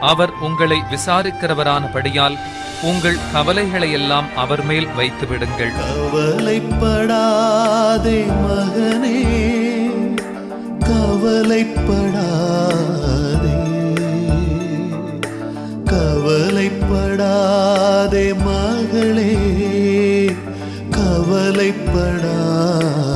அவர் உங்களை விசாரிக்கிறவரானபடியால் உங்கள் கவலைகளையெல்லாம் அவர் மேல் வைத்து விடுங்கள் கவலைப்படாதே மகனே கவலைப்படாதே. கவலைப்படாதே மகளே கவலைப்படாதே